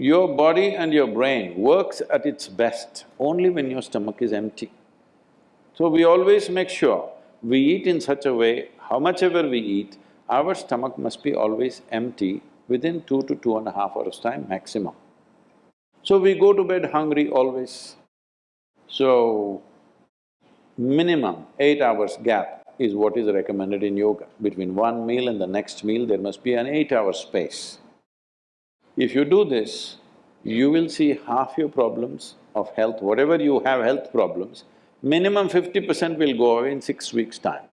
Your body and your brain works at its best only when your stomach is empty. So we always make sure we eat in such a way, how much ever we eat, our stomach must be always empty within two to two and a half hours time maximum. So we go to bed hungry always. So, minimum eight hours gap is what is recommended in yoga. Between one meal and the next meal, there must be an eight-hour space. If you do this, you will see half your problems of health, whatever you have health problems, minimum fifty percent will go away in six weeks' time.